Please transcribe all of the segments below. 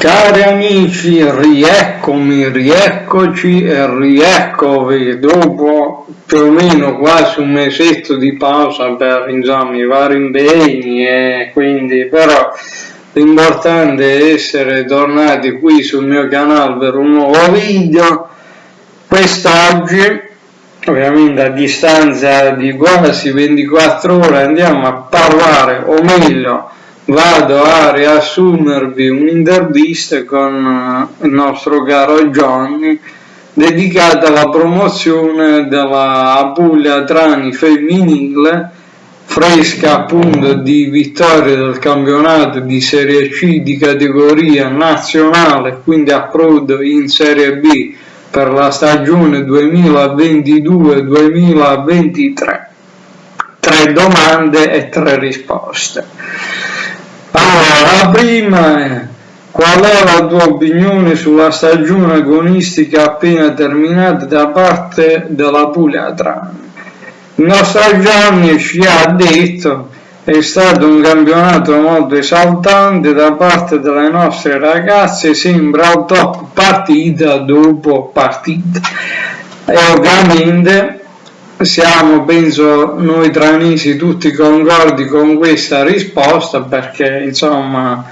Cari amici, rieccomi, rieccoci e rieccovi dopo più o meno quasi un mesetto di pausa per insomma, i vari impegni e quindi però l'importante è essere tornati qui sul mio canale per un nuovo video. Quest'oggi ovviamente a distanza di quasi 24 ore andiamo a parlare o meglio vado a riassumervi un'intervista con eh, il nostro caro Johnny dedicata alla promozione della Puglia Trani femminile fresca appunto di vittoria del campionato di Serie C di categoria nazionale quindi approdo in Serie B per la stagione 2022-2023 tre domande e tre risposte allora, la prima è qual è la tua opinione sulla stagione agonistica appena terminata da parte della Puglia Trani? Il nostro Gianni ci ha detto è stato un campionato molto esaltante da parte delle nostre ragazze, sembra top partita dopo partita. E ovviamente siamo, penso, noi tranisi tutti concordi con questa risposta perché, insomma,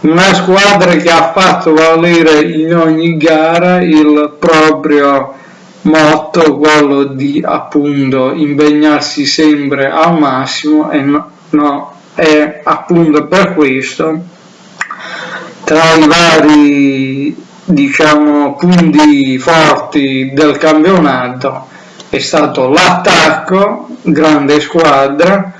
una squadra che ha fatto valere in ogni gara il proprio motto, quello di appunto impegnarsi sempre al massimo e no, no è appunto per questo tra i vari diciamo punti forti del campionato è stato l'attacco, grande squadra,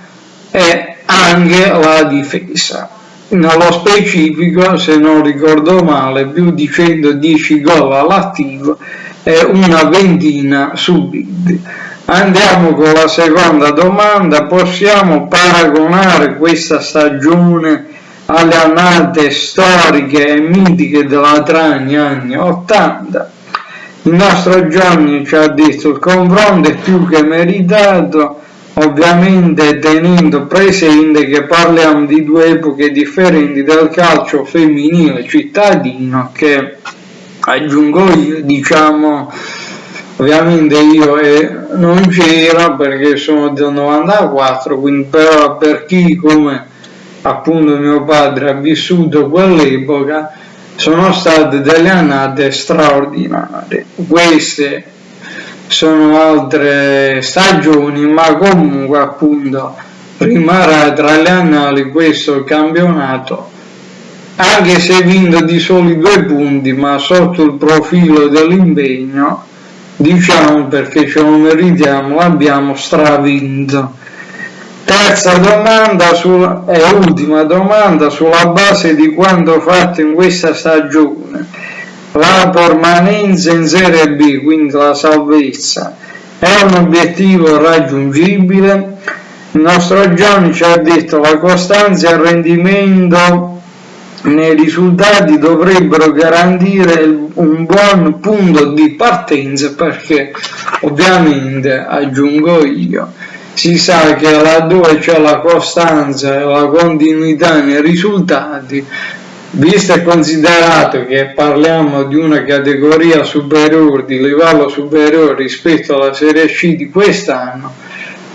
e anche la difesa. Nello specifico, se non ricordo male, più di 110 gol all'attivo e una ventina subiti. Andiamo con la seconda domanda, possiamo paragonare questa stagione alle annate storiche e mitiche della Trani anni 80? Il nostro Gianni ci ha detto il confronto è più che meritato, ovviamente tenendo presente che parliamo di due epoche differenti del calcio femminile cittadino che aggiungo io, diciamo, ovviamente io eh, non c'era perché sono del 94, quindi però per chi come appunto mio padre ha vissuto quell'epoca sono state delle annate straordinarie. Queste sono altre stagioni, ma comunque appunto rimarrà tra le annali questo campionato anche se vinto di soli due punti ma sotto il profilo dell'impegno diciamo perché ce lo meritiamo l'abbiamo stravinto Terza domanda sul, e ultima domanda sulla base di quanto fatto in questa stagione. La permanenza in Serie B, quindi la salvezza, è un obiettivo raggiungibile? Il nostro Gianni ci ha detto che la costanza e il rendimento nei risultati dovrebbero garantire un buon punto di partenza perché ovviamente aggiungo io si sa che laddove c'è la costanza e la continuità nei risultati, visto e considerato che parliamo di una categoria superiore, di livello superiore rispetto alla Serie C di quest'anno,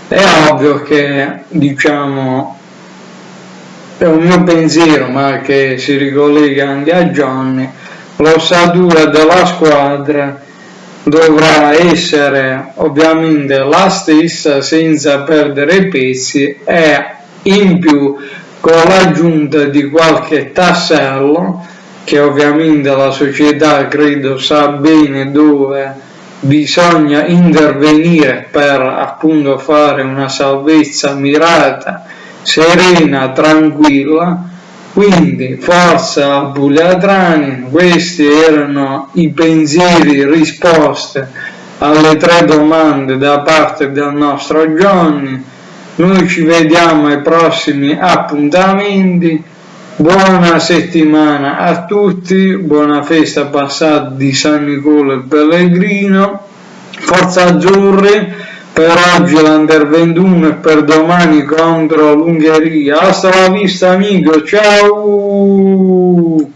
è ovvio che, diciamo, è un mio pensiero, ma che si ricollega anche a Johnny, l'ossatura della squadra dovrà essere ovviamente la stessa senza perdere pezzi e in più con l'aggiunta di qualche tassello che ovviamente la società credo sa bene dove bisogna intervenire per appunto fare una salvezza mirata serena tranquilla quindi forza Bugliatrani, questi erano i pensieri, risposte alle tre domande da parte del nostro Johnny. Noi ci vediamo ai prossimi appuntamenti. Buona settimana a tutti, buona festa passata di San Nicola e Pellegrino. Forza Azzurri! Per oggi l'Under 21 e per domani contro l'Ungheria. Hasta la vista amico, ciao!